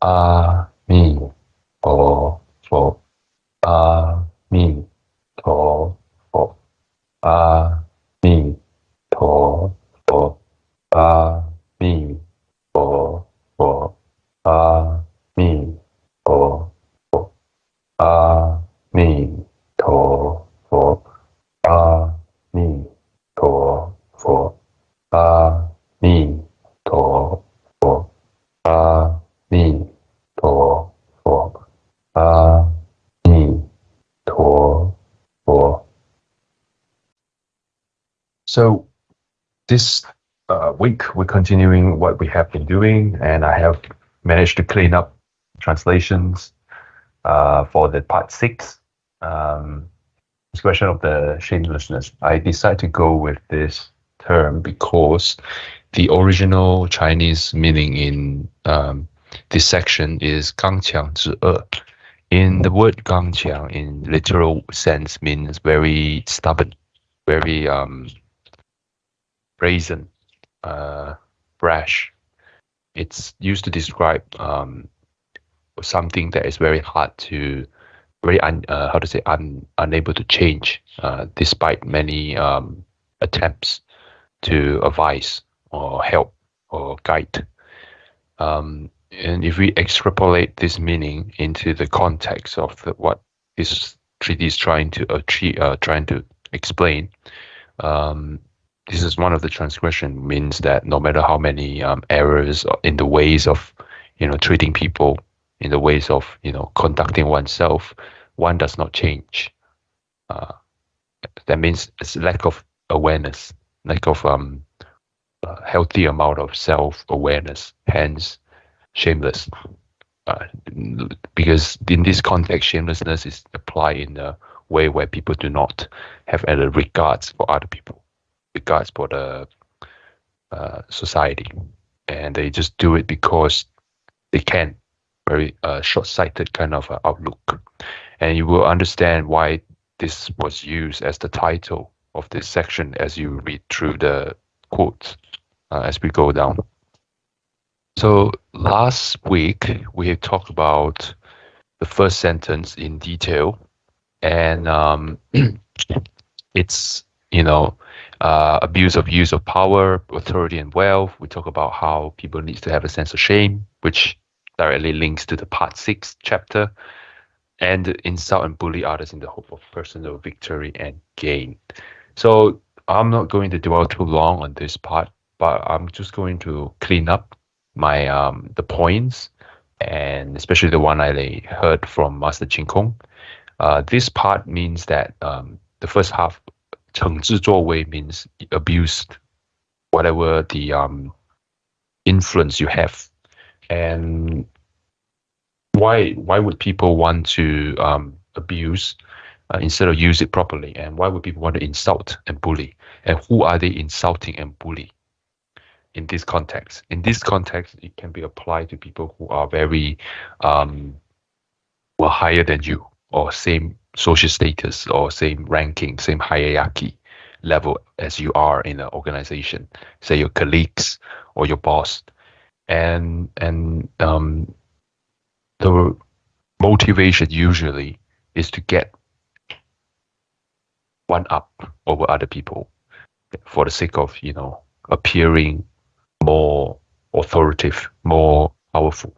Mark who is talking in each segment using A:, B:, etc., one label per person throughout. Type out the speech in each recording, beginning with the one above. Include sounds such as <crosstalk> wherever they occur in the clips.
A: 啊、this uh, week we're continuing what we have been doing, and I have managed to clean up translations uh, for the part six. Um, this question of the shamelessness. I decided to go with this term because the original Chinese meaning in um, this section is 刚强之恶. In the word 刚强, in literal sense, means very stubborn, very um, brazen, uh, brash. It's used to describe um, something that is very hard to, very un, uh, how to say, un, unable to change, uh, despite many um, attempts to advise or help or guide. Um, and if we extrapolate this meaning into the context of the, what this treaty is trying to achieve, uh, trying to explain, um, this is one of the transgression means that no matter how many um, errors in the ways of, you know, treating people, in the ways of, you know, conducting oneself, one does not change. Uh, that means it's lack of awareness, lack of um, a healthy amount of self-awareness, hence shameless. Uh, because in this context, shamelessness is applied in a way where people do not have any regards for other people, regards for the uh, society, and they just do it because they can. Very uh, short-sighted kind of uh, outlook, and you will understand why this was used as the title of this section as you read through the quotes uh, as we go down. So last week we talked about the first sentence in detail, and um, <clears throat> it's you know uh, abuse of use of power, authority, and wealth. We talk about how people need to have a sense of shame, which directly links to the part six chapter, and insult and bully others in the hope of personal victory and gain. So I'm not going to dwell too long on this part, but I'm just going to clean up my um the points and especially the one I heard from Master Chin Kung. Uh, this part means that um, the first half, 惩治作为 means abused, whatever the um, influence you have, and why why would people want to um, abuse uh, instead of use it properly, and why would people want to insult and bully, and who are they insulting and bully? in this context. In this context, it can be applied to people who are very um, well higher than you or same social status or same ranking, same hierarchy level as you are in an organization, say your colleagues or your boss. And and um, the motivation usually is to get one up over other people for the sake of you know appearing more authoritative, more powerful.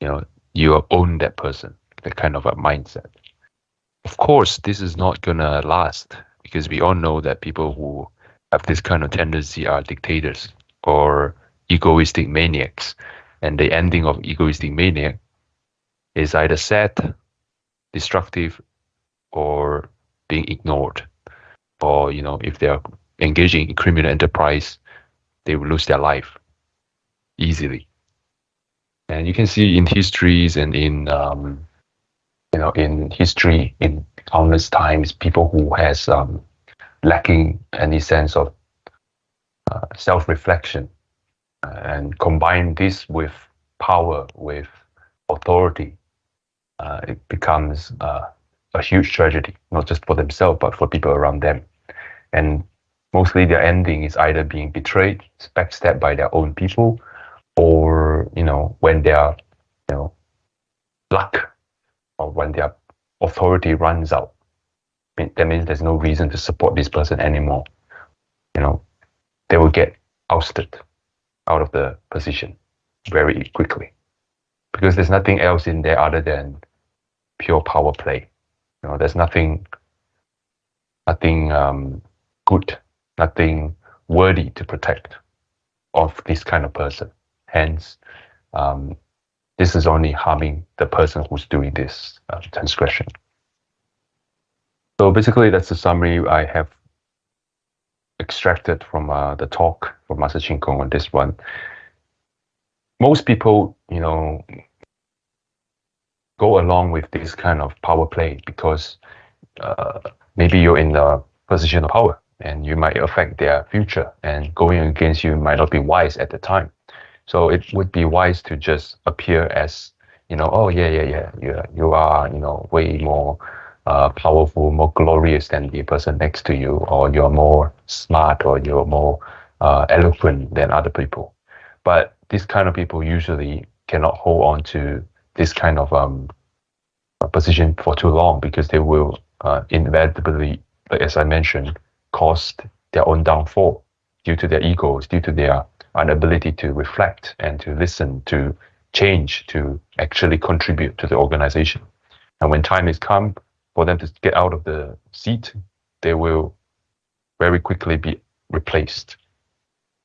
A: You know, you own that person, that kind of a mindset. Of course, this is not gonna last because we all know that people who have this kind of tendency are dictators or egoistic maniacs. And the ending of egoistic maniac is either sad, destructive, or being ignored. Or, you know, if they're engaging in criminal enterprise, they will lose their life easily. And you can see in histories and in um, you know in history in countless times people who has um, lacking any sense of uh, self-reflection uh, and combine this with power with authority uh, it becomes uh, a huge tragedy not just for themselves but for people around them. And mostly their ending is either being betrayed, backstabbed by their own people, or you know when they are you know, luck or when their authority runs out, that means there's no reason to support this person anymore. You know, they will get ousted out of the position very quickly because there's nothing else in there other than pure power play. You know, there's nothing, nothing um, good, nothing worthy to protect of this kind of person. Hence, um, this is only harming the person who's doing this uh, transgression. So basically, that's the summary I have extracted from uh, the talk from Master Chin Kung on this one. Most people, you know, go along with this kind of power play because uh, maybe you're in the position of power and you might affect their future and going against you might not be wise at the time. So it would be wise to just appear as, you know, oh yeah, yeah, yeah, you, you are, you know, way more uh, powerful, more glorious than the person next to you, or you're more smart, or you're more uh, eloquent than other people. But these kind of people usually cannot hold on to this kind of um, position for too long because they will uh, inevitably, as I mentioned, cause their own downfall due to their egos, due to their inability to reflect and to listen, to change, to actually contribute to the organization. And when time has come for them to get out of the seat, they will very quickly be replaced.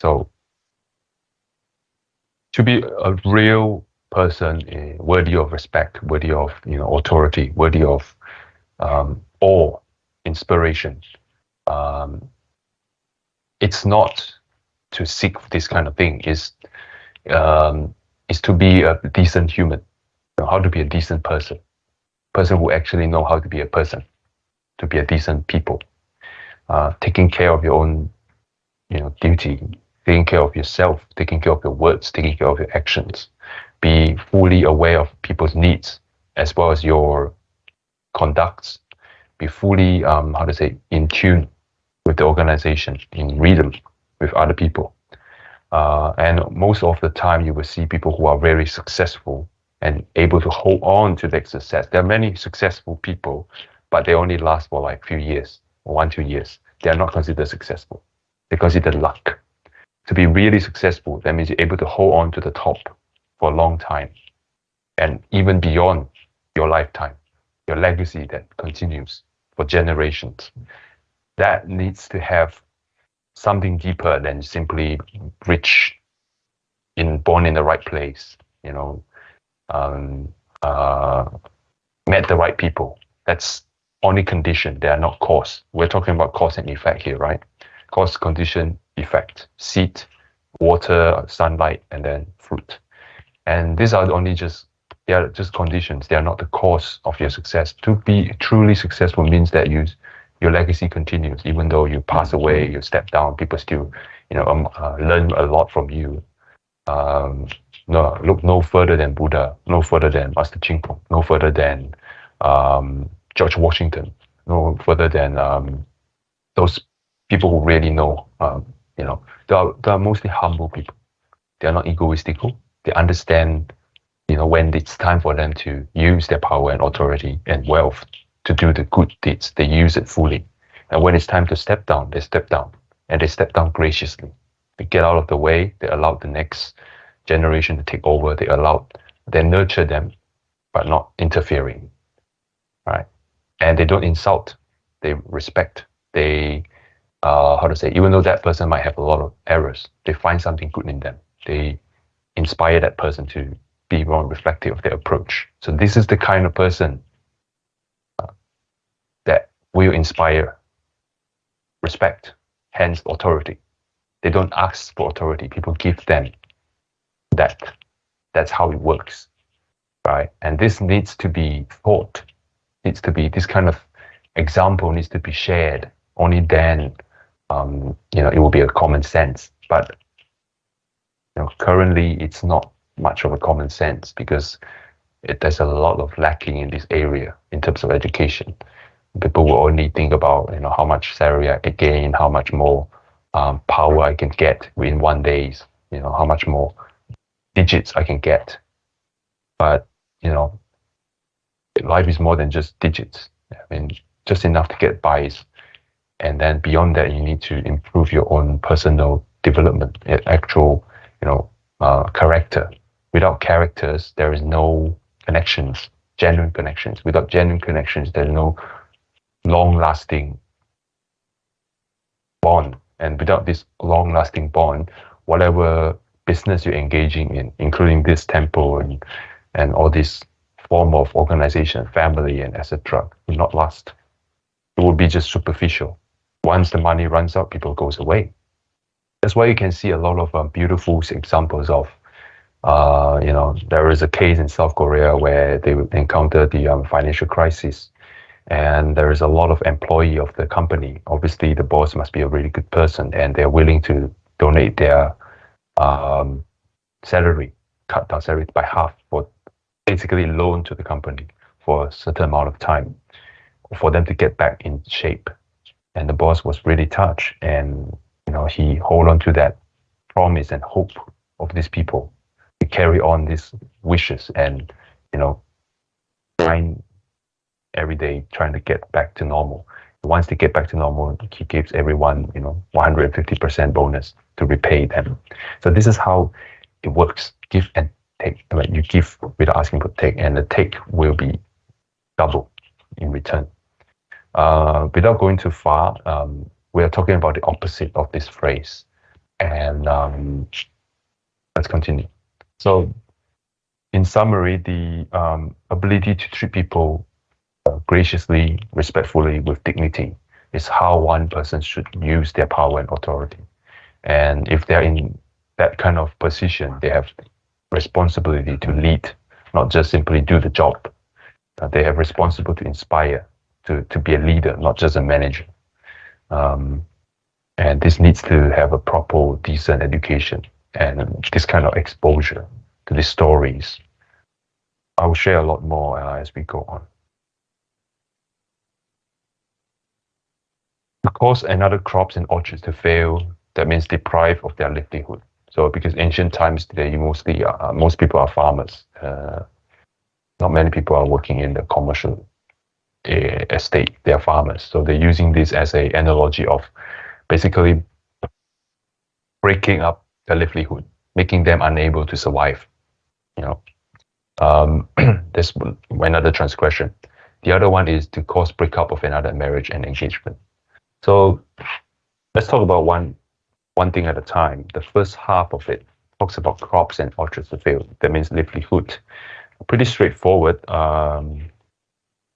A: So to be a real person eh, worthy of respect, worthy of you know authority, worthy of um, awe, inspiration, um, it's not to seek this kind of thing. Is um, is to be a decent human, you know, how to be a decent person. Person who actually know how to be a person, to be a decent people, uh, taking care of your own, you know, duty, taking care of yourself, taking care of your words, taking care of your actions, be fully aware of people's needs as well as your conducts, be fully, um, how to say, in tune with the organization, in rhythm with other people. Uh, and most of the time, you will see people who are very successful and able to hold on to their success. There are many successful people, but they only last for like a few years, one, two years. They are not considered successful. They consider luck. To be really successful, that means you're able to hold on to the top for a long time and even beyond your lifetime, your legacy that continues for generations. That needs to have something deeper than simply rich in born in the right place, you know, um, uh, met the right people. That's only condition. They are not cause. We're talking about cause and effect here, right? Cause, condition, effect. Seed, water, sunlight, and then fruit. And these are only just they are just conditions. They are not the cause of your success. To be truly successful means that you your legacy continues, even though you pass away, you step down. People still, you know, um, uh, learn a lot from you. Um, no, look no further than Buddha, no further than Master Chin Kung, no further than um, George Washington, no further than um, those people who really know. Um, you know, they are, they are mostly humble people. They are not egoistical. They understand, you know, when it's time for them to use their power and authority and wealth to do the good deeds, they use it fully. And when it's time to step down, they step down, and they step down graciously. They get out of the way. They allow the next generation to take over. They allow, they nurture them, but not interfering, right? And they don't insult. They respect. They, uh, how to say, even though that person might have a lot of errors, they find something good in them. They inspire that person to be more reflective of their approach. So this is the kind of person will inspire respect, hence authority. They don't ask for authority. People give them that. That's how it works, right? And this needs to be taught, needs to be, this kind of example needs to be shared. Only then, um, you know, it will be a common sense. But you know, currently it's not much of a common sense because it, there's a lot of lacking in this area in terms of education. People will only think about you know how much salary I can gain, how much more um, power I can get in one days, you know how much more digits I can get. but you know, life is more than just digits. I mean, just enough to get by, and then beyond that, you need to improve your own personal development, actual, you know, uh, character. Without characters, there is no connections, genuine connections. Without genuine connections, there's no long-lasting bond. And without this long-lasting bond, whatever business you're engaging in, including this temple and and all this form of organization, family, and etc., will not last. It will be just superficial. Once the money runs out, people goes away. That's why you can see a lot of um, beautiful examples of, uh, you know, there is a case in South Korea where they encountered the um, financial crisis, and there is a lot of employee of the company. Obviously, the boss must be a really good person, and they're willing to donate their um, salary, cut down salary by half for basically loan to the company for a certain amount of time for them to get back in shape. And the boss was really touched, and you know he hold on to that promise and hope of these people to carry on these wishes and you know trying every day trying to get back to normal. Once they get back to normal, he gives everyone you know 150% bonus to repay them. So this is how it works. Give and take. Like you give without asking for take, and the take will be double in return. Uh, without going too far, um, we are talking about the opposite of this phrase. And um, let's continue. So, in summary, the um, ability to treat people graciously, respectfully, with dignity is how one person should use their power and authority. And if they're in that kind of position, they have responsibility to lead, not just simply do the job. Uh, they have responsibility to inspire, to, to be a leader, not just a manager. Um, and this needs to have a proper, decent education and this kind of exposure to the stories. I will share a lot more uh, as we go on. Cause another crops and orchards to fail, that means deprive of their livelihood. So because ancient times today, mostly uh, most people are farmers. Uh, not many people are working in the commercial uh, estate. They are farmers. So they're using this as a analogy of basically breaking up their livelihood, making them unable to survive. You know, um, <clears throat> this another transgression. The other one is to cause breakup of another marriage and engagement. So let's talk about one one thing at a time. The first half of it talks about crops and orchards to fail. That means livelihood. Pretty straightforward. Um,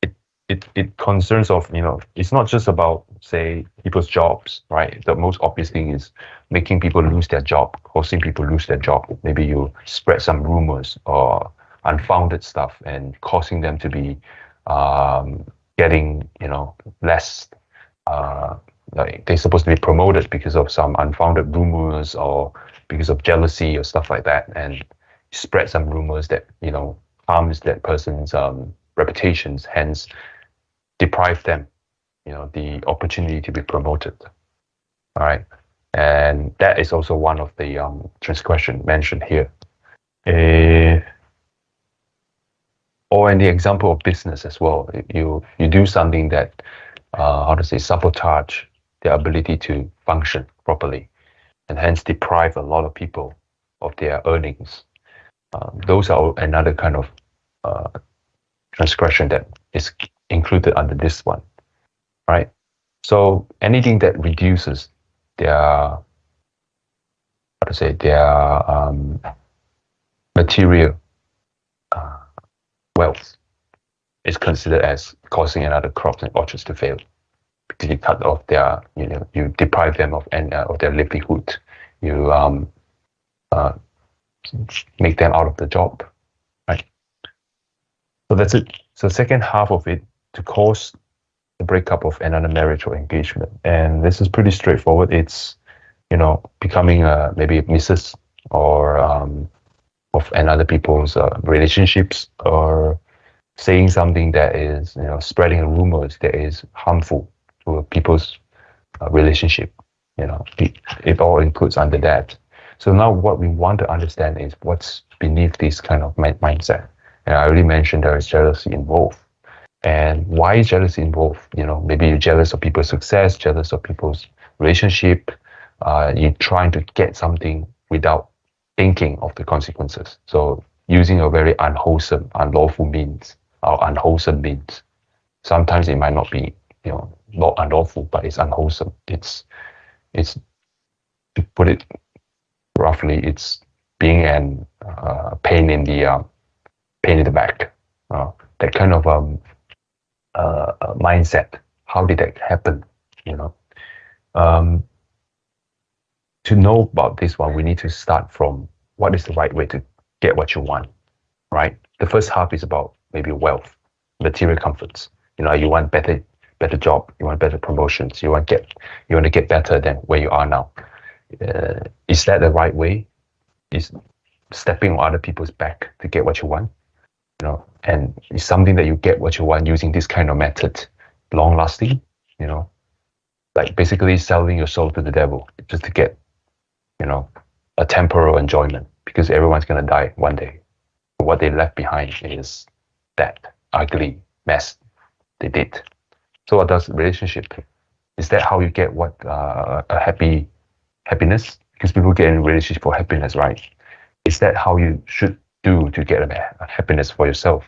A: it, it it concerns of you know it's not just about say people's jobs, right? The most obvious thing is making people lose their job, causing people lose their job. Maybe you spread some rumors or unfounded stuff and causing them to be um, getting you know less uh, like they're supposed to be promoted because of some unfounded rumors or because of jealousy or stuff like that and spread some rumors that you know harms that person's um, reputations hence deprive them you know the opportunity to be promoted. All right and that is also one of the um, transgression mentioned here. Uh, or in the example of business as well you you do something that uh, how to say sabotage their ability to function properly and hence deprive a lot of people of their earnings. Uh, those are another kind of uh, transgression that is included under this one, right? So anything that reduces their, how to say, their um, material uh, wealth is considered as causing another crops and orchards to fail because you cut off their, you know, you deprive them of any, uh, of their livelihood. You um, uh, make them out of the job, right? So that's it. So second half of it to cause the breakup of another marriage or engagement, and this is pretty straightforward. It's you know becoming a maybe a Mrs. or um, of another people's uh, relationships or saying something that is you know spreading rumors that is harmful to people's uh, relationship. You know, it, it all includes under that. So now what we want to understand is what's beneath this kind of mindset. And I already mentioned there is jealousy involved. And why is jealousy involved? You know, maybe you're jealous of people's success, jealous of people's relationship. Uh, you're trying to get something without thinking of the consequences. So using a very unwholesome, unlawful means or unwholesome means. Sometimes it might not be, you know, not unlawful, but it's unwholesome. It's it's to put it roughly, it's being an uh, pain in the uh, pain in the back. Uh, that kind of um, uh, uh, mindset. How did that happen? You know, um, to know about this one, we need to start from what is the right way to get what you want. Right. The first half is about maybe wealth, material comforts. You know, you want better better job, you want better promotions, you want get you want to get better than where you are now. Uh, is that the right way? Is stepping on other people's back to get what you want? You know, and it's something that you get what you want using this kind of method, long lasting. You know, like basically selling your soul to the devil just to get, you know, a temporal enjoyment because everyone's gonna die one day. What they left behind is that ugly mess they did. So what does relationship? Is that how you get what uh, a happy happiness? Because people get in relationship for happiness, right? Is that how you should do to get a, happiness for yourself?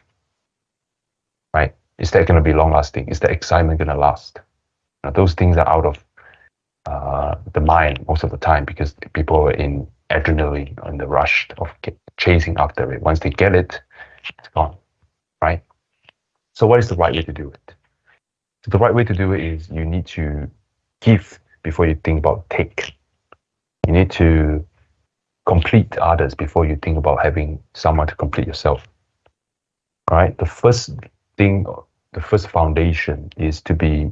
A: Right? Is that going to be long lasting? Is that excitement going to last? Now, those things are out of uh, the mind most of the time because people are in adrenaline and the rush of chasing after it. Once they get it, it's gone, right? So, what is the right way to do it? So the right way to do it is you need to give before you think about take. You need to complete others before you think about having someone to complete yourself. Right. The first thing, the first foundation is to be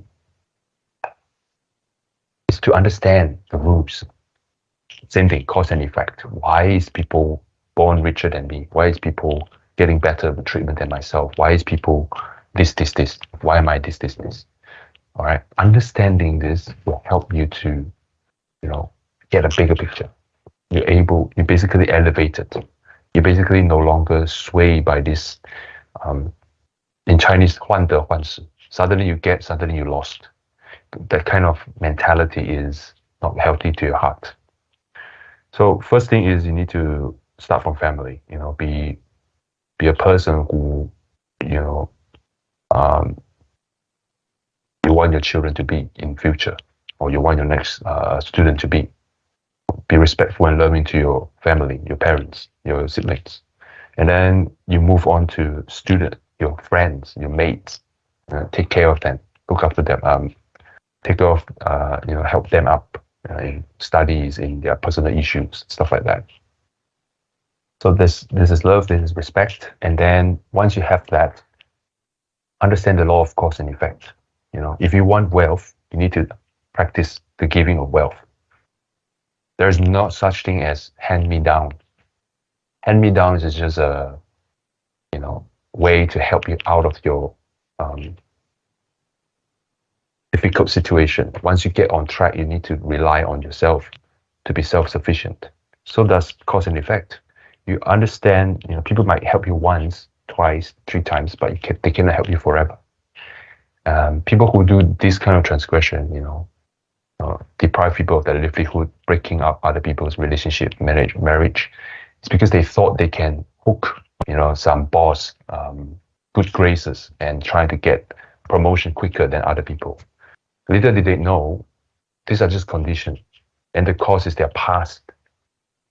A: is to understand the rules. Same thing, cause and effect. Why is people born richer than me? Why is people getting better treatment than myself? Why is people this, this, this. Why am I this, this, this? All right. Understanding this will help you to, you know, get a bigger picture. You're able, you basically elevated. You're basically no longer swayed by this, um, in Chinese, 患得患失. Suddenly you get, suddenly you lost. That kind of mentality is not healthy to your heart. So first thing is you need to start from family. You know, be be a person who, you know, um, you want your children to be in future, or you want your next uh, student to be. Be respectful and loving to your family, your parents, your siblings, and then you move on to student, your friends, your mates. Uh, take care of them, look after them, um, take care of, uh, you know, help them up uh, in studies, in their personal issues, stuff like that. So this this is love, this is respect, and then once you have that, understand the law of cause and effect. You know, if you want wealth, you need to practice the giving of wealth. There's no such thing as hand me down. Hand me downs is just a, you know, way to help you out of your um, difficult situation. Once you get on track, you need to rely on yourself to be self-sufficient. So does cause and effect. You understand, you know, people might help you once, twice, three times, but can, they cannot help you forever. Um, people who do this kind of transgression, you know, uh, deprive people of their livelihood, breaking up other people's relationship, marriage, marriage, it's because they thought they can hook, you know, some boss, um, good graces, and trying to get promotion quicker than other people. Little did they know, these are just conditions, and the cause is their past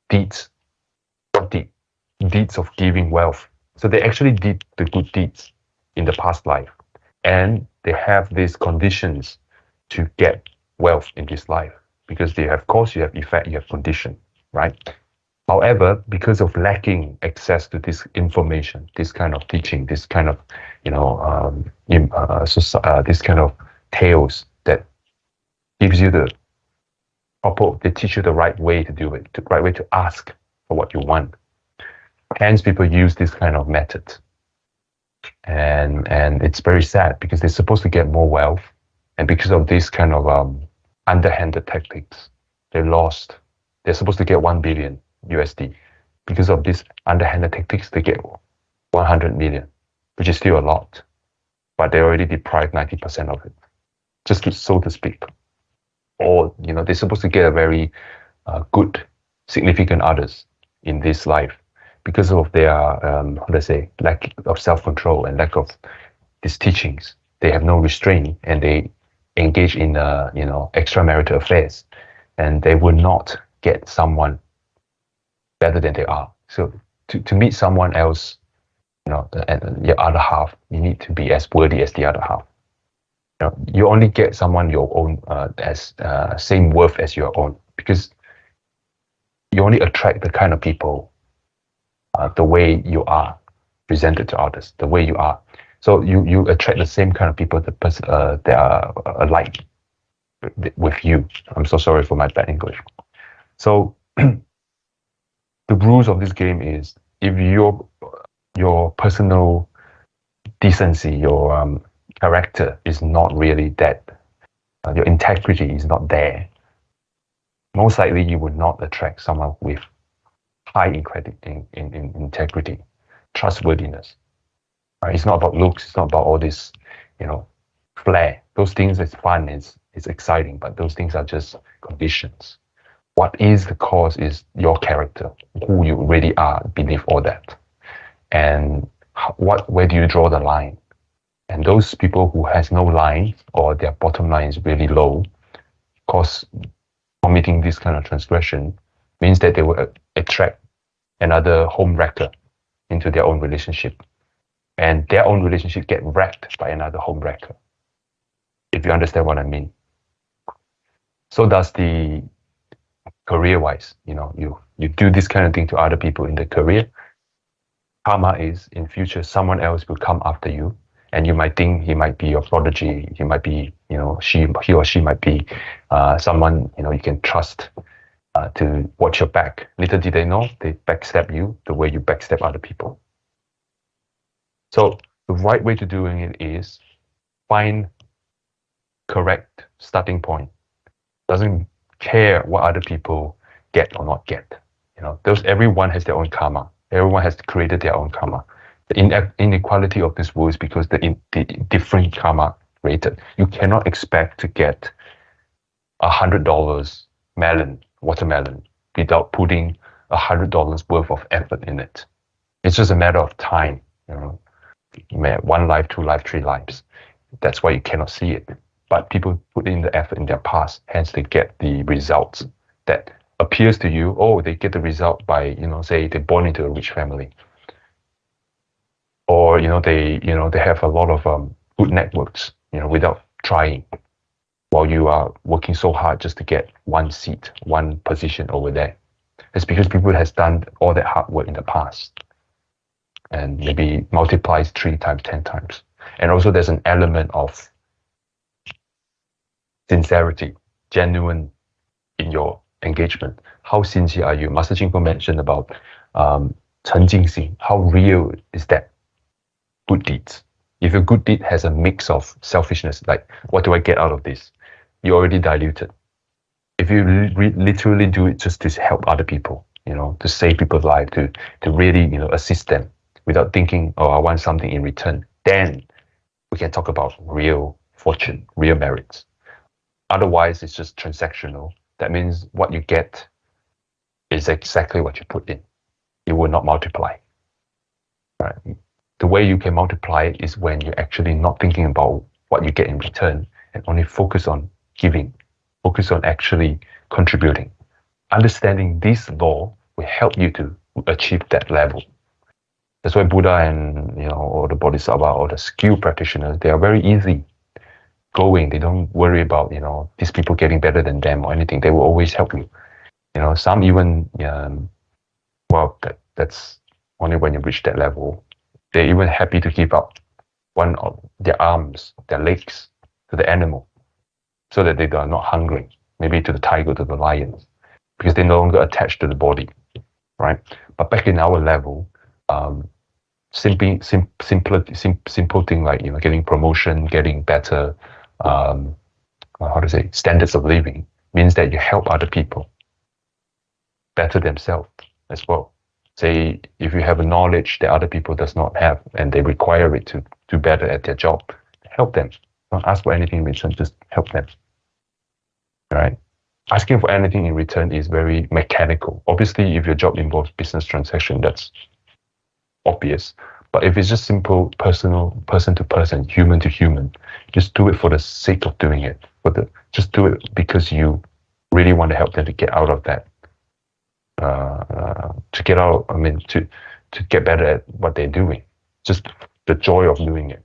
A: deeds, deed, deeds of giving wealth. So they actually did the good deeds in the past life, and they have these conditions to get wealth in this life because they have cause, you have effect, you have condition, right? However, because of lacking access to this information, this kind of teaching, this kind of, you know, um, uh, uh, this kind of tales that gives you the proper, they teach you the right way to do it, the right way to ask for what you want. Hence, people use this kind of method and and it's very sad because they're supposed to get more wealth, and because of this kind of um, underhanded tactics, they lost. They're supposed to get one billion USD. Because of this underhanded tactics, they get 100 million, which is still a lot, but they already deprived 90% of it, just to, so to speak. Or, you know, they're supposed to get a very uh, good, significant others in this life because of their, um, let's say, lack of self-control and lack of these teachings. They have no restraint and they engage in, uh, you know, extramarital affairs and they will not get someone better than they are. So to, to meet someone else, you know, and your other half, you need to be as worthy as the other half. You, know, you only get someone your own uh, as uh, same worth as your own because you only attract the kind of people uh, the way you are presented to others, the way you are. So you you attract the same kind of people that uh, that are alike with you. I'm so sorry for my bad English. So <clears throat> the rules of this game is if your your personal decency, your um, character is not really that, uh, your integrity is not there, most likely you would not attract someone with high in, in, in, in integrity, trustworthiness. Right? It's not about looks. It's not about all this, you know, flair. Those things is fun. It's it's exciting, but those things are just conditions what is the cause is your character, who you really are beneath all that. And what where do you draw the line? And those people who has no line or their bottom line is really low, cause committing this kind of transgression means that they will attract another home wrecker into their own relationship. And their own relationship get wrecked by another home wrecker. If you understand what I mean. So does the career wise you know you you do this kind of thing to other people in the career karma is in future someone else will come after you and you might think he might be your prodigy he might be you know she he or she might be uh, someone you know you can trust uh, to watch your back little did they know they backstab you the way you backstab other people so the right way to doing it is find correct starting point doesn't care what other people get or not get. You know, those everyone has their own karma. Everyone has created their own karma. The inequality of this world is because the, in, the different karma created. You cannot expect to get a hundred dollars melon, watermelon, without putting a hundred dollars worth of effort in it. It's just a matter of time. You know, You may have one life, two life, three lives. That's why you cannot see it but people put in the effort in their past, hence they get the results that appears to you, oh, they get the result by, you know, say they're born into a rich family. Or, you know, they, you know, they have a lot of um, good networks, you know, without trying while you are working so hard just to get one seat, one position over there. It's because people has done all that hard work in the past and maybe multiplies three times, 10 times. And also there's an element of sincerity, genuine in your engagement. How sincere are you? Master Ching mentioned about um, 诚敬心. How real is that good deeds? If a good deed has a mix of selfishness, like what do I get out of this? You already diluted. If you literally do it just to help other people, you know, to save people's life, to to really you know assist them without thinking, oh, I want something in return, then we can talk about real fortune, real merits. Otherwise, it's just transactional. That means what you get is exactly what you put in. It will not multiply. Right? The way you can multiply is when you're actually not thinking about what you get in return and only focus on giving, focus on actually contributing. Understanding this law will help you to achieve that level. That's why Buddha and you know all the Bodhisattva or the skill practitioners, they are very easy going. They don't worry about you know these people getting better than them or anything. They will always help you. You know, some even um, well, that, that's only when you reach that level. They're even happy to give up one of their arms, their legs to the animal, so that they are not hungry. Maybe to the tiger, to the lions, because they're no longer attached to the body, right? But back in our level, um, simply sim, simple, sim, simple thing like you know getting promotion, getting better, um, how to say standards of living means that you help other people better themselves as well. say if you have a knowledge that other people does not have and they require it to do better at their job, help them. Don't ask for anything in return, just help them. Right? Asking for anything in return is very mechanical. Obviously, if your job involves business transaction, that's obvious. But if it's just simple personal, person to person, human to human, just do it for the sake of doing it. For the just do it because you really want to help them to get out of that. Uh, to get out, I mean, to to get better at what they're doing. Just the joy of doing it.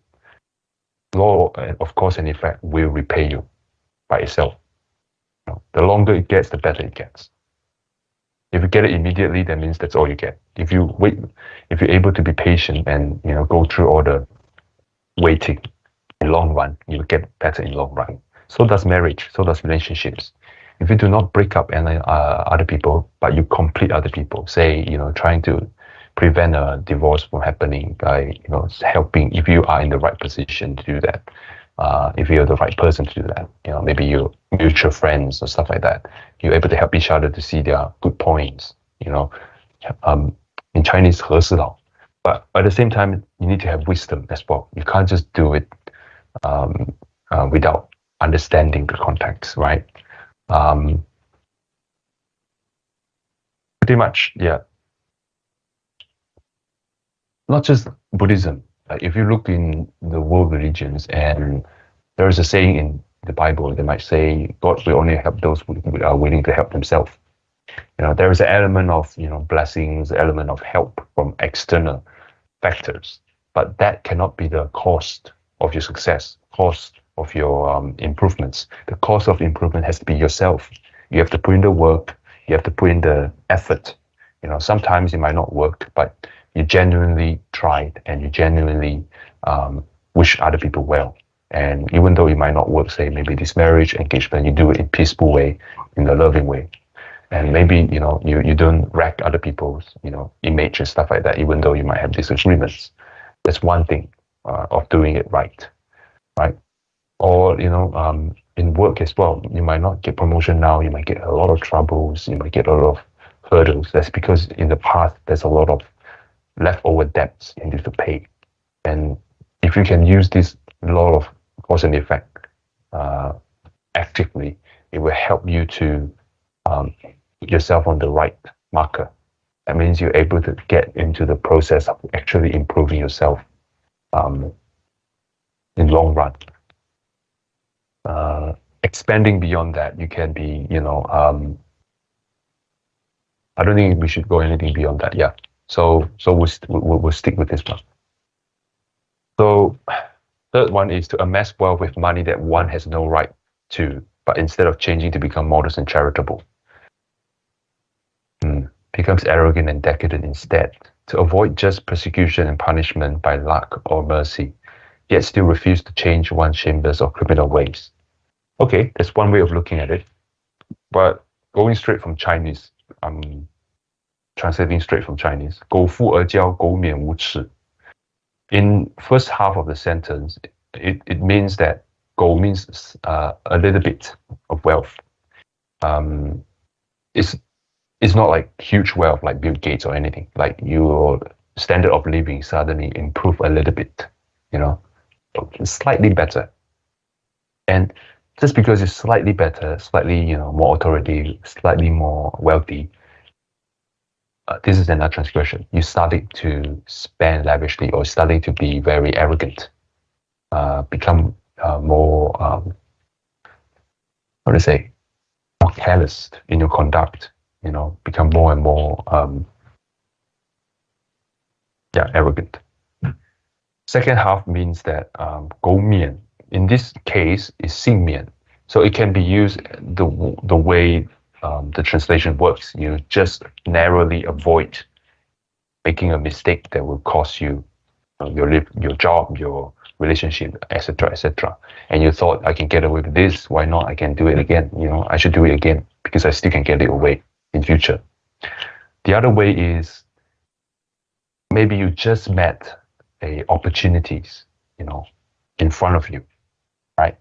A: Law, of course, and effect will repay you by itself. Know, the longer it gets, the better it gets. If you get it immediately, that means that's all you get. If you wait, if you're able to be patient and you know go through all the waiting in long run, you'll get better in long run. So does marriage. So does relationships. If you do not break up and uh, other people, but you complete other people, say you know trying to prevent a divorce from happening by you know helping if you are in the right position to do that uh, if you're the right person to do that you know maybe you mutual friends or stuff like that you're able to help each other to see their good points you know um, in chinese 和事佬 but at the same time you need to have wisdom as well you can't just do it um, uh, without understanding the context right um, pretty much yeah not just Buddhism. if you look in the world religions, and there is a saying in the Bible, they might say God will only help those who are willing to help themselves. You know, there is an element of you know blessings, element of help from external factors, but that cannot be the cost of your success, cost of your um, improvements. The cost of improvement has to be yourself. You have to put in the work. You have to put in the effort. You know, sometimes it might not work, but you genuinely tried and you genuinely um, wish other people well. And even though it might not work, say maybe this marriage engagement, you do it in peaceful way, in a loving way. And maybe, you know, you, you don't wreck other people's, you know, image and stuff like that, even though you might have disagreements. That's one thing uh, of doing it right, right? Or, you know, um, in work as well, you might not get promotion now, you might get a lot of troubles, you might get a lot of hurdles. That's because in the past, there's a lot of leftover debts you need to pay. And if you can use this law of cause and effect uh, actively, it will help you to um, put yourself on the right marker. That means you're able to get into the process of actually improving yourself um, in long run. Uh, expanding beyond that, you can be, you know, um, I don't think we should go anything beyond that. Yeah. So so we'll, we'll, we'll stick with this one. So third one is to amass wealth with money that one has no right to, but instead of changing to become modest and charitable, hmm. becomes arrogant and decadent instead. To avoid just persecution and punishment by luck or mercy, yet still refuse to change one's shameless or criminal ways. Okay, that's one way of looking at it. But going straight from Chinese, um, translating straight from Chinese, 苟富而骄，苟免无耻. In first half of the sentence, it, it means that 苟 means uh, a little bit of wealth. Um, it's, it's not like huge wealth like Bill Gates or anything. Like your standard of living suddenly improve a little bit, you know, slightly better. And just because it's slightly better, slightly, you know, more authority, slightly more wealthy, uh, this is another transgression. You started to spend lavishly or started to be very arrogant, uh, become uh, more, um, how you say, more careless in your conduct, you know, become more and more, um, yeah, arrogant. Second half means that um, go mian. In this case, is xing mian. So it can be used the, the way um, the translation works. You just narrowly avoid making a mistake that will cost you your live, your job, your relationship, etc., etc. And you thought I can get away with this. Why not? I can do it again. You know, I should do it again because I still can get it away in future. The other way is maybe you just met a opportunities, you know, in front of you, right?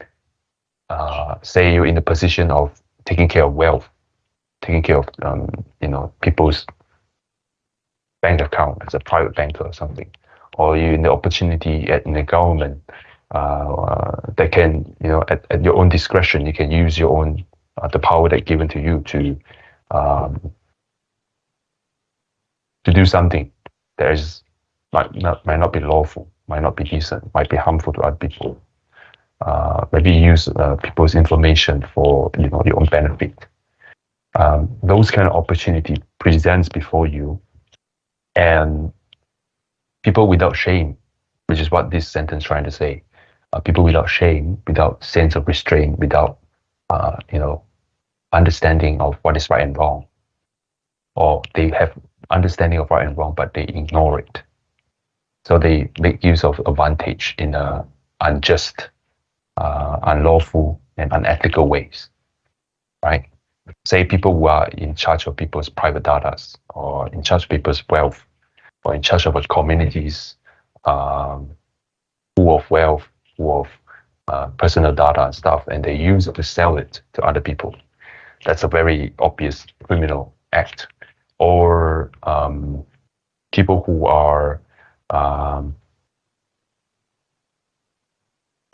A: Uh, say you're in the position of taking care of wealth taking care of um, you know people's bank account as a private banker or something, or you in the opportunity at in the government uh, that can you know at, at your own discretion you can use your own uh, the power that given to you to um, to do something that is might not might not be lawful, might not be decent, might be harmful to other people. Uh, maybe use uh, people's information for you know your own benefit. Um, those kind of opportunity presents before you, and people without shame, which is what this sentence trying to say. Uh, people without shame, without sense of restraint, without uh, you know understanding of what is right and wrong, or they have understanding of right and wrong, but they ignore it. So they make use of advantage in a unjust, uh, unlawful, and unethical ways, right? Say people who are in charge of people's private data, or in charge of people's wealth, or in charge of communities um, full of wealth, full of uh, personal data and stuff, and they use it to sell it to other people. That's a very obvious criminal act or um, people who are um,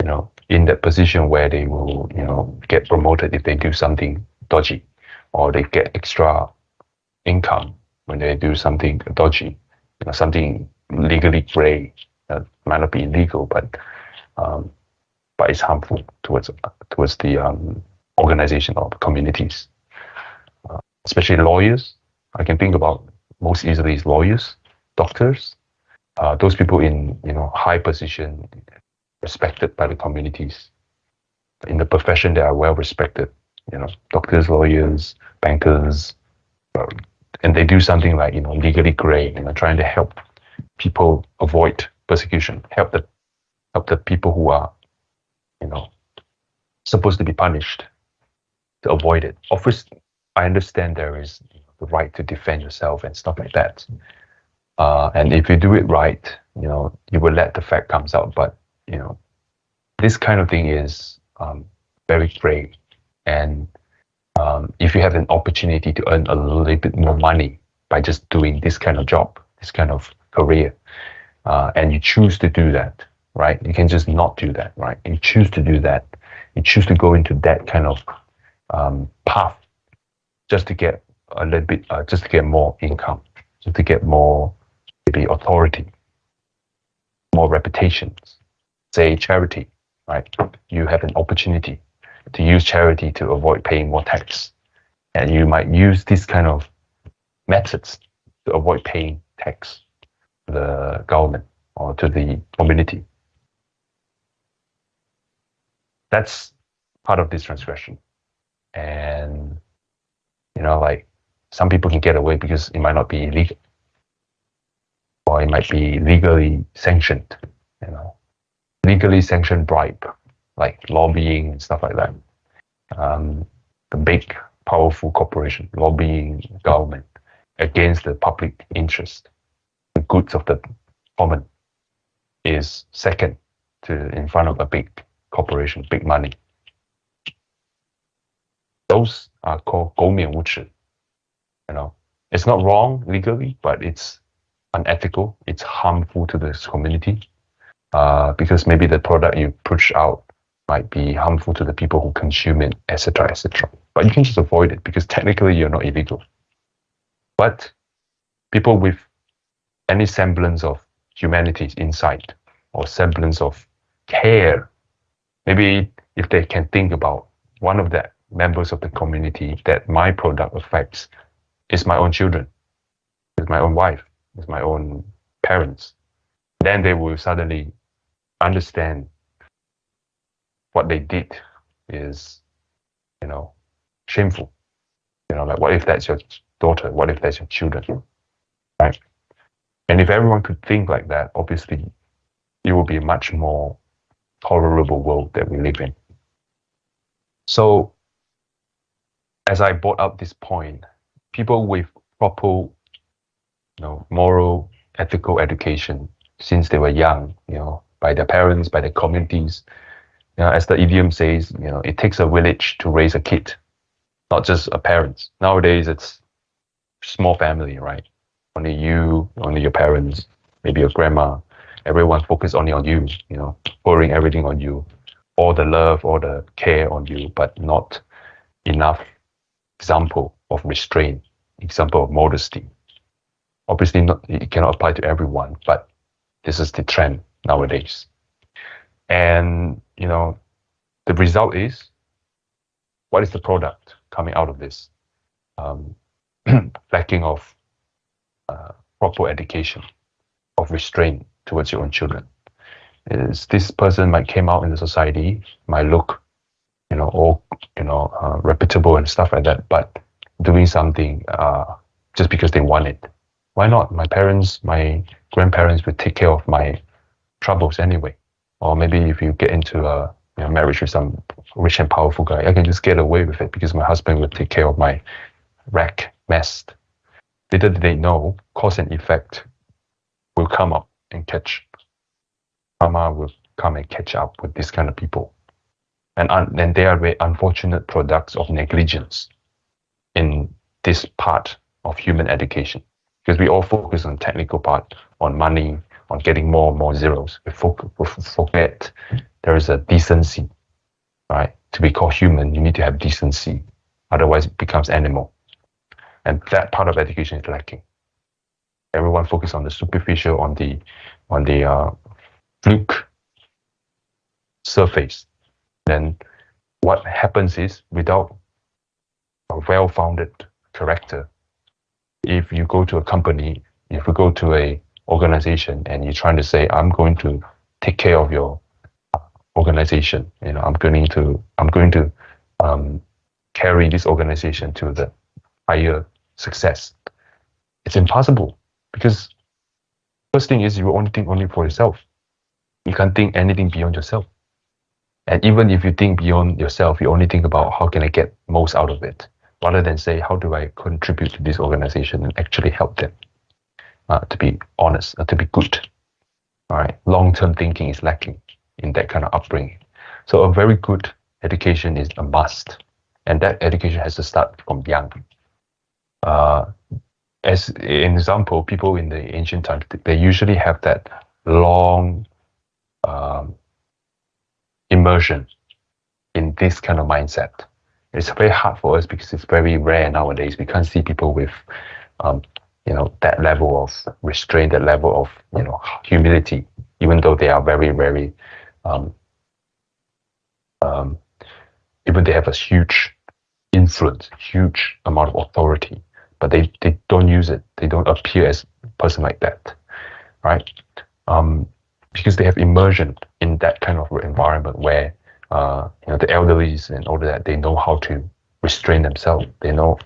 A: you know in that position where they will you know get promoted if they do something dodgy or they get extra income when they do something dodgy you know something legally gray that might not be illegal but um, but it's harmful towards towards the um, organization of communities. Uh, especially lawyers. I can think about most easily is lawyers, doctors, uh, those people in you know high position, respected by the communities, in the profession they are well respected. You know, doctors, lawyers, bankers, and they do something like you know legally gray, you know, trying to help people avoid persecution, help the help the people who are, you know, supposed to be punished to avoid it. Of course, I understand there is the right to defend yourself and stuff like that. Uh, and if you do it right, you know, you will let the fact comes out. But you know, this kind of thing is um, very gray. And um, if you have an opportunity to earn a little bit more money by just doing this kind of job, this kind of career, uh, and you choose to do that, right? You can just not do that, right? You choose to do that. You choose to go into that kind of um, path just to get a little bit, uh, just to get more income, just to get more maybe authority, more reputations. Say charity, right? You have an opportunity to use charity to avoid paying more tax, and you might use this kind of methods to avoid paying tax to the government or to the community. That's part of this transgression. And, you know, like some people can get away because it might not be illegal or it might be legally sanctioned you know legally sanctioned bribe like lobbying and stuff like that. Um, the big, powerful corporation lobbying government against the public interest, the goods of the common, is second to in front of a big corporation, big money. Those are called gomian wuchi. You know, it's not wrong legally, but it's unethical. It's harmful to this community uh, because maybe the product you push out might be harmful to the people who consume it, etc., etc. But you can just avoid it because technically you're not illegal. But people with any semblance of humanity inside or semblance of care, maybe if they can think about one of the members of the community that my product affects, it's my own children, it's my own wife, it's my own parents, then they will suddenly understand what they did is, you know, shameful. You know, like what if that's your daughter? What if that's your children? Right? And if everyone could think like that, obviously it would be a much more tolerable world that we live in. So as I brought up this point, people with proper you know, moral, ethical education since they were young, you know, by their parents, by their communities. You know, as the idiom says, you know, it takes a village to raise a kid, not just a parent. Nowadays, it's small family, right? only you, only your parents, maybe your grandma. Everyone focus only on you, you know, pouring everything on you, all the love, all the care on you, but not enough example of restraint, example of modesty. Obviously, not, it cannot apply to everyone, but this is the trend nowadays. And, you know, the result is what is the product coming out of this? Um, <clears throat> lacking of uh, proper education, of restraint towards your own children. Is this person might came out in the society, might look, you know, all you know, uh, reputable and stuff like that, but doing something uh, just because they want it. Why not? My parents, my grandparents would take care of my troubles anyway. Or maybe if you get into a you know, marriage with some rich and powerful guy, I can just get away with it because my husband will take care of my wreck, mess. Little did they know, cause and effect will come up and catch. Karma will come and catch up with this kind of people. And, and they are very unfortunate products of negligence in this part of human education. Because we all focus on technical part, on money, on getting more and more zeros. We, forget there is a decency, right? To be called human, you need to have decency. Otherwise, it becomes animal. And that part of education is lacking. Everyone focus on the superficial, on the on the uh, fluke surface. Then what happens is without a well-founded character, if you go to a company, if you go to a organization and you're trying to say, I'm going to take care of your organization, you know, I'm going to, I'm going to um, carry this organization to the higher success. It's impossible because first thing is you only think only for yourself. You can't think anything beyond yourself. And even if you think beyond yourself, you only think about how can I get most out of it, rather than say, how do I contribute to this organization and actually help them uh, to be honest, uh, to be good. All right, long-term thinking is lacking in that kind of upbringing. So a very good education is a must, and that education has to start from young. Uh, as an example, people in the ancient times, they usually have that long um, immersion in this kind of mindset. It's very hard for us because it's very rare nowadays. We can't see people with, um, you know, that level of restraint, that level of, you know, humility, even though they are very, very, um, um, even they have a huge influence, huge amount of authority, but they, they don't use it. They don't appear as a person like that, right? Um, because they have immersion in that kind of environment where uh, you know the elderlies and all of that they know how to restrain themselves. They know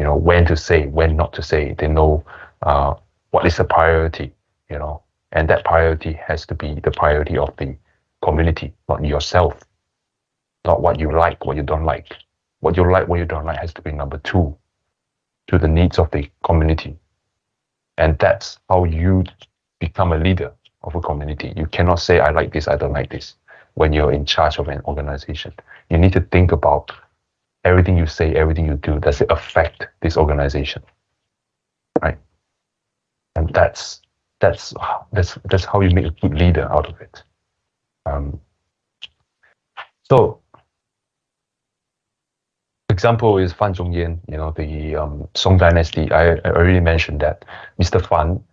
A: you know when to say, when not to say. They know uh, what is the priority, you know, and that priority has to be the priority of the community, not yourself, not what you like, what you don't like. What you like, what you don't like has to be number two to the needs of the community. And that's how you become a leader of a community. You cannot say, I like this, I don't like this, when you're in charge of an organization. You need to think about everything you say, everything you do, does it affect this organization? Right? And that's that's that's that's how you make a good leader out of it. Um, so example is Fan Zhongyan, you know, the um, Song Dynasty. I, I already mentioned that Mr. Fan,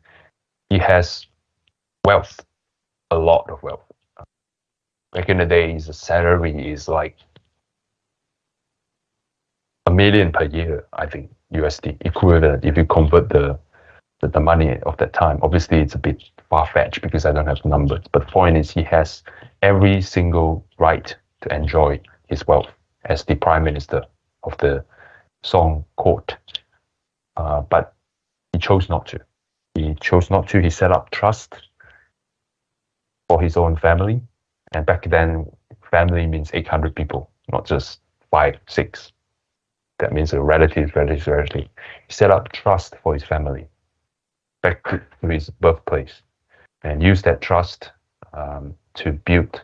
A: he has wealth, a lot of wealth. Back in the day, his salary is like million per year, I think, USD equivalent if you convert the, the, the money of that time. Obviously, it's a bit far-fetched because I don't have numbers, but the point is he has every single right to enjoy his wealth as the prime minister of the Song court. Uh, but he chose not to. He chose not to. He set up trust for his own family. And back then, family means 800 people, not just five, six. That means a relative, relative, relative. Set up trust for his family back to his birthplace and use that trust um, to build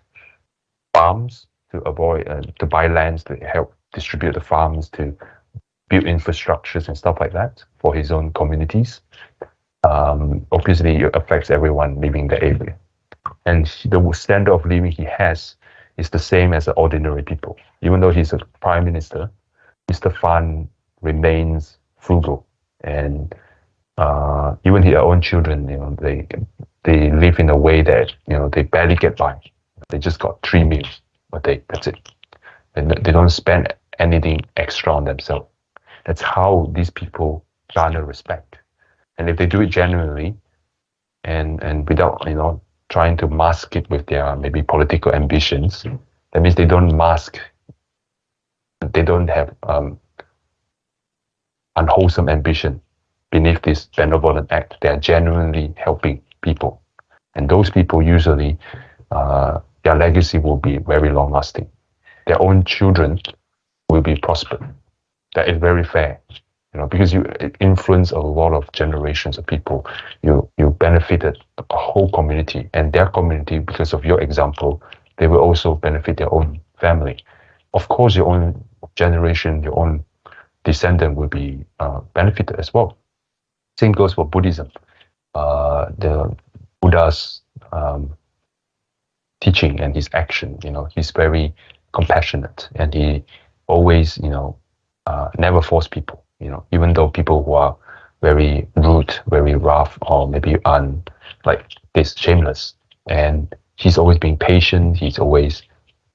A: farms, to avoid, uh, to buy lands, to help distribute the farms, to build infrastructures and stuff like that for his own communities. um, obviously it affects everyone living the area. And the standard of living he has is the same as the ordinary people. Even though he's a prime minister, Mr. Fan remains frugal and uh, even his own children, you know, they they live in a way that you know they barely get by. They just got three meals a day. That's it. And they don't spend anything extra on themselves. That's how these people garner respect. And if they do it genuinely, and and without you know trying to mask it with their maybe political ambitions, that means they don't mask. They don't have um, unwholesome ambition beneath this benevolent act. They are genuinely helping people. And those people usually, uh, their legacy will be very long lasting. Their own children will be prospered. That is very fair, you know, because you influence a lot of generations of people. You you benefited a whole community, and their community, because of your example, they will also benefit their own family. Of course, your own generation, your own descendant will be uh, benefited as well. Same goes for Buddhism. Uh, the Buddha's um, teaching and his action, you know, he's very compassionate and he always, you know, uh, never force people, you know, even though people who are very rude, very rough, or maybe un, like this, shameless. And he's always being patient. He's always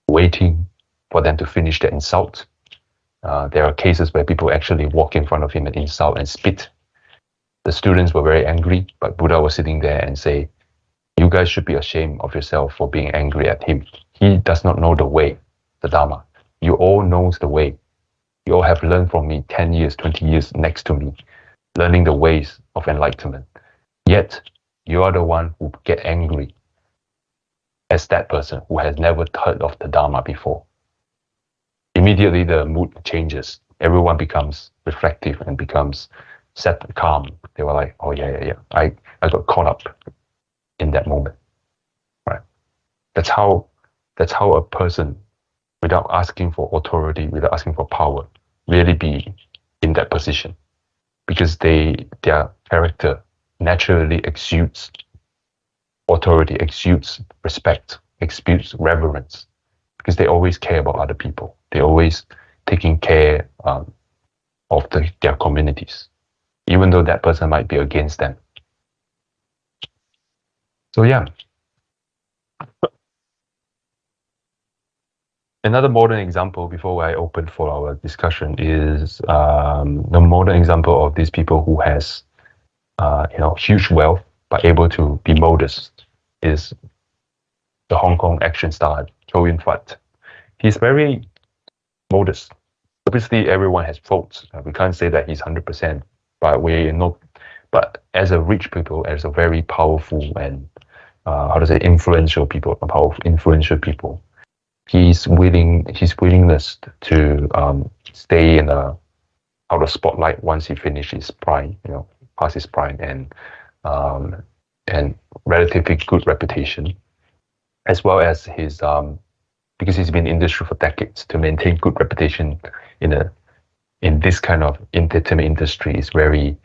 A: waiting for them to finish the insult. Uh, there are cases where people actually walk in front of him and insult and spit the students were very angry, but Buddha was sitting there and say, you guys should be ashamed of yourself for being angry at him. He does not know the way, the Dharma. You all knows the way. You all have learned from me 10 years, 20 years next to me, learning the ways of enlightenment. Yet, you are the one who get angry as that person who has never heard of the Dharma before. Immediately the mood changes. Everyone becomes reflective and becomes set and calm. They were like, oh yeah, yeah, yeah. I, I got caught up in that moment. Right. That's how that's how a person without asking for authority, without asking for power, really be in that position. Because they their character naturally exudes authority, exudes respect, exudes reverence. Because they always care about other people. They always taking care um, of the, their communities even though that person might be against them. So yeah. Another modern example before I open for our discussion is um, the modern example of these people who has uh, you know huge wealth but able to be modest is the Hong Kong action star Chow Yun Fat. He's very modest. Obviously, everyone has faults. Uh, we can't say that he's hundred percent but we know, but as a rich people, as a very powerful and uh, how to say influential people, powerful influential people, he's willing, his willingness to um, stay in a out of spotlight once he finishes prime, you know, past his prime and um, and relatively good reputation, as well as his um, because he's been in industry for decades to maintain good reputation in a in this kind of entertainment industry is very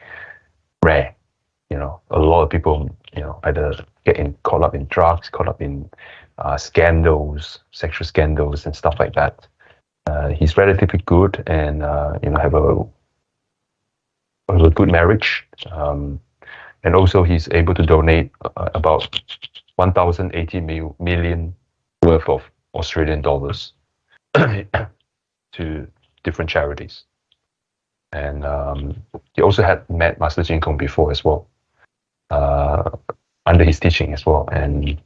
A: rare. You know, a lot of people, you know, either get in, caught up in drugs, caught up in uh, scandals, sexual scandals, and stuff like that. Uh, he's relatively good, and uh, you know, have a, a good marriage, um, and also he's able to donate uh, about 1,080 mil, million worth of Australian dollars <coughs> to different charities. And um, he also had met Master Chin Kung before as well, uh, under his teaching as well. And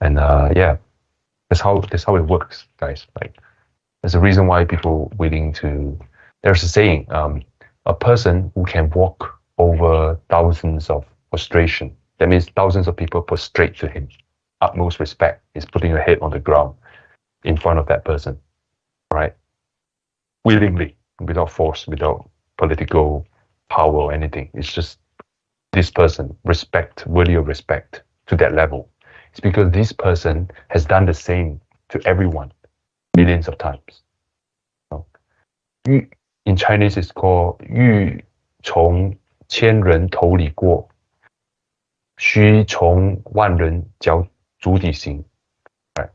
A: and uh, yeah, that's how that's how it works, guys. Like there's a reason why people willing to. There's a saying: um, a person who can walk over thousands of prostration. That means thousands of people prostrate to him. Utmost respect is putting your head on the ground in front of that person, right? Willingly, without force, without political power or anything. It's just this person, respect, worthy of respect to that level. It's because this person has done the same to everyone millions of times. In Chinese, it's called 欲从千人头里过. 须从万人脚足底行. Right.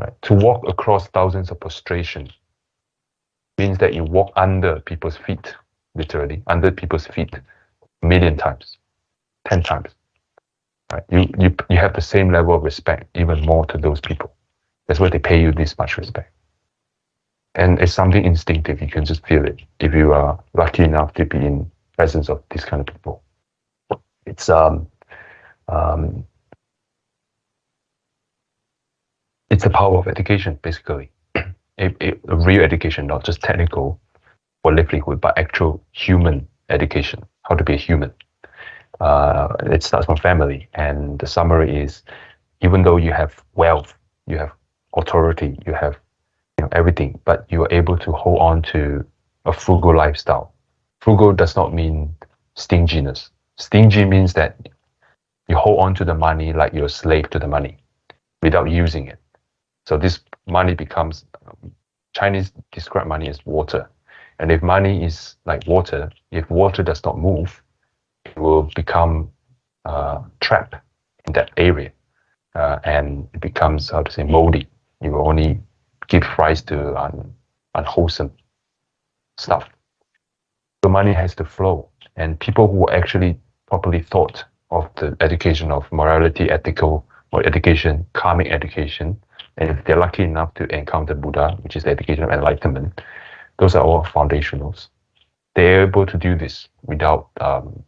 A: Right. To walk across thousands of prostration means that you walk under people's feet, literally, under people's feet a million times, 10 times. Right? You, you, you have the same level of respect, even more to those people. That's why they pay you this much respect. And it's something instinctive. You can just feel it if you are lucky enough to be in presence of these kind of people. It's um, um, it's the power of education, basically. <clears throat> a, a, real education, not just technical or livelihood, but actual human education, how to be a human. Uh, it starts from family. And the summary is even though you have wealth, you have authority, you have you know, everything, but you are able to hold on to a frugal lifestyle. Frugal does not mean stinginess. Stingy means that you hold on to the money like you're a slave to the money without using it. So this money becomes, Chinese describe money as water. And if money is like water, if water does not move, it will become uh, trapped in that area. Uh, and it becomes, how to say, moldy. You will only give rise to un, unwholesome stuff. The money has to flow. And people who actually properly thought of the education of morality, ethical, or education, karmic education, and if they're lucky enough to encounter Buddha, which is the education of enlightenment, those are all foundationals. They're able to do this without um,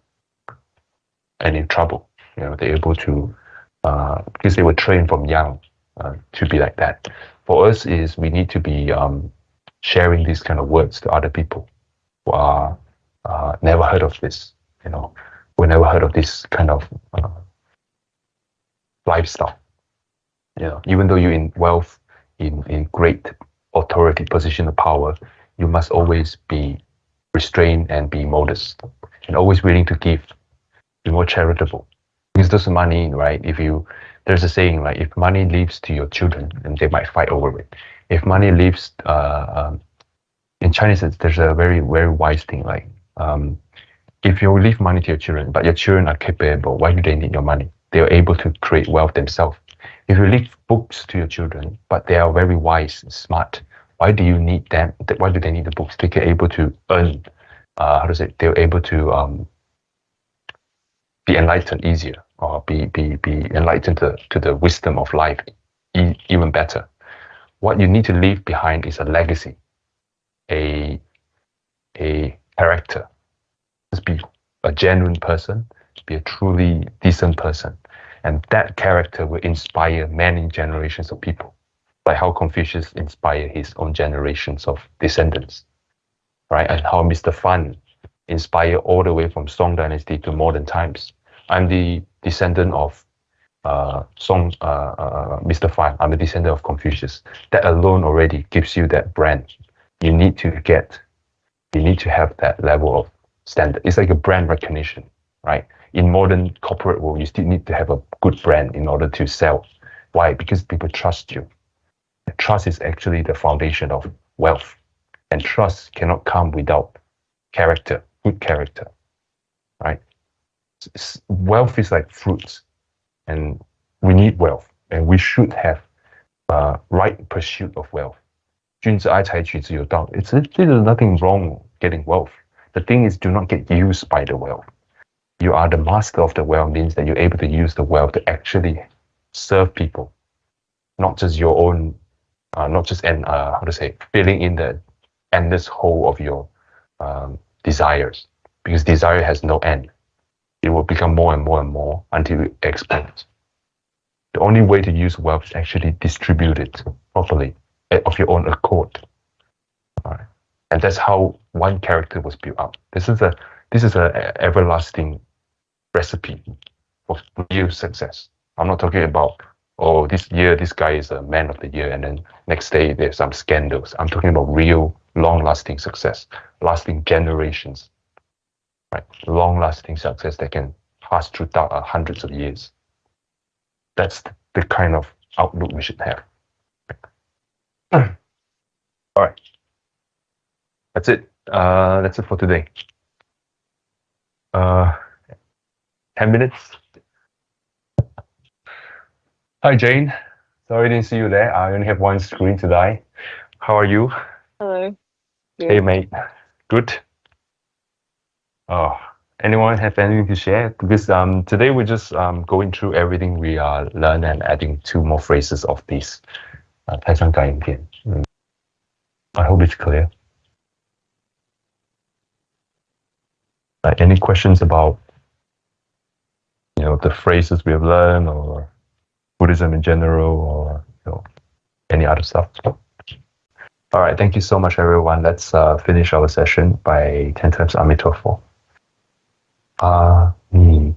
A: any trouble. You know, they're able to, uh, because they were trained from young uh, to be like that. For us, is we need to be um, sharing these kind of words to other people who are uh, never heard of this. You know, we never heard of this kind of uh, lifestyle. You know, even though you're in wealth, in in great authority, position of power, you must always be restrained and be modest, and always willing to give, be more charitable. Because those money, right? If you there's a saying like if money leaves to your children, and they might fight over it. If money leaves, uh, um, in Chinese, there's a very very wise thing like um, if you leave money to your children, but your children are capable, why do they need your money? They are able to create wealth themselves. If you leave books to your children, but they are very wise and smart, why do you need them? Why do they need the books? They are able to earn. Uh, how to say? They're able to um, be enlightened easier, or be be be enlightened to, to the wisdom of life e even better. What you need to leave behind is a legacy, a a character, just be a genuine person, be a truly decent person. And that character will inspire many generations of people, like how Confucius inspired his own generations of descendants, right? And how Mr. Fan inspired all the way from Song Dynasty to modern times. I'm the descendant of uh, Song, uh, uh, Mr. Fan. I'm a descendant of Confucius. That alone already gives you that brand. You need to get, you need to have that level of standard. It's like a brand recognition, right? In modern corporate world, you still need to have a good brand in order to sell. Why? Because people trust you. Trust is actually the foundation of wealth, and trust cannot come without character, good character, right? Wealth is like fruits, and we need wealth, and we should have uh, right pursuit of wealth. 君子爱财，取之有道. It's there's nothing wrong getting wealth. The thing is, do not get used by the wealth. You are the master of the wealth means that you're able to use the wealth to actually serve people, not just your own, uh, not just and uh, how to say filling in the endless hole of your um, desires, because desire has no end. It will become more and more and more until it explodes. The only way to use wealth is actually distribute it properly eh, of your own accord. All right and that's how one character was built up. This is a this is a everlasting recipe for real success. I'm not talking about oh this year this guy is a man of the year and then next day there's some scandals. I'm talking about real long lasting success, lasting generations, right? Long lasting success that can pass through uh, hundreds of years. That's the kind of outlook we should have. <clears throat> All right that's it. Uh, that's it for today. Uh, 10 minutes. Hi, Jane. Sorry I didn't see you there. I only have one screen today. How are you?
B: Hello. Good.
A: Hey, mate. Good. Oh, anyone have anything to share? Because um, today we're just um, going through everything we uh, learned and adding two more phrases of this. Uh, mm. I hope it's clear. Like any questions about you know the phrases we have learned or Buddhism in general or you know any other stuff? All right, thank you so much, everyone. Let's uh, finish our session by 10 times Amitofo. Ah, mi,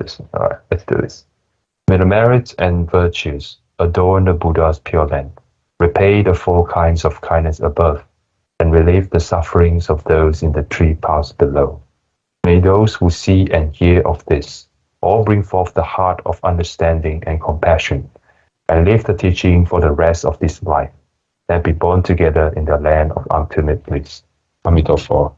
A: this. All right, let's do this. May the merits and virtues adorn the Buddha's pure land, repay the four kinds of kindness above, and relieve the sufferings of those in the three paths below. May those who see and hear of this all bring forth the heart of understanding and compassion, and live the teaching for the rest of this life, and be born together in the land of ultimate bliss. Amitabha.